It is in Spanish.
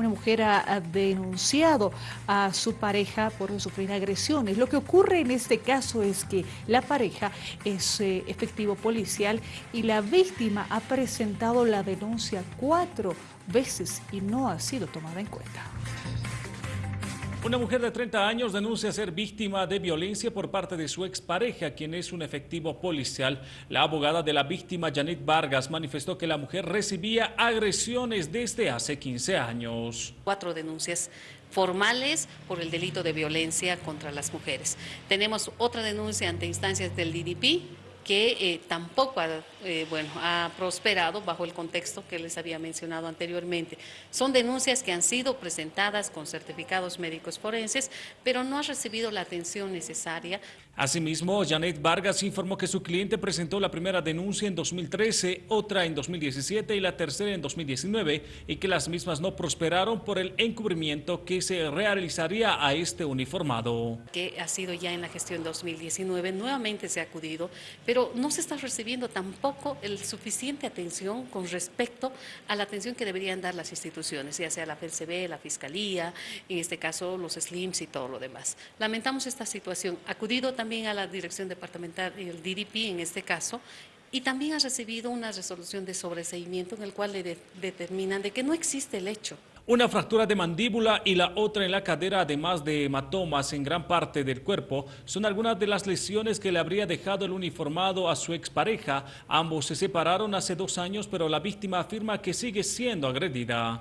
una mujer ha, denunciado a su pareja por sufrir agresiones. Lo que ocurre en este caso es que la pareja es eh, efectivo policial y la víctima ha presentado la denuncia cuatro veces y no ha sido tomada en cuenta. Una mujer de 30 años denuncia ser víctima de violencia por parte de su expareja, quien es un efectivo policial. La abogada de la víctima, Janet Vargas, manifestó que la mujer recibía agresiones desde hace 15 años. Cuatro denuncias formales por el delito de violencia contra las mujeres. Tenemos otra denuncia ante instancias del DDP, que eh, tampoco ha, eh, bueno, ha prosperado bajo el contexto que les había mencionado anteriormente. Son denuncias que han sido presentadas con certificados médicos forenses, pero no ha recibido la atención necesaria. Asimismo, Janet Vargas informó que su cliente presentó la primera denuncia en 2013, otra en 2017 y la tercera en 2019, y que las mismas no prosperaron por el encubrimiento que se realizaría a este uniformado. Que ha sido ya en la gestión 2019, nuevamente se ha acudido, pero no se está recibiendo tampoco el suficiente atención con respecto a la atención que deberían dar las instituciones, ya sea la PCB, la Fiscalía, en este caso los SLIMS y todo lo demás. Lamentamos esta situación. Acudido también a la Dirección Departamental el DDP en este caso, y también ha recibido una resolución de sobreseimiento en el cual le determinan de que no existe el hecho. Una fractura de mandíbula y la otra en la cadera, además de hematomas en gran parte del cuerpo, son algunas de las lesiones que le habría dejado el uniformado a su expareja. Ambos se separaron hace dos años, pero la víctima afirma que sigue siendo agredida.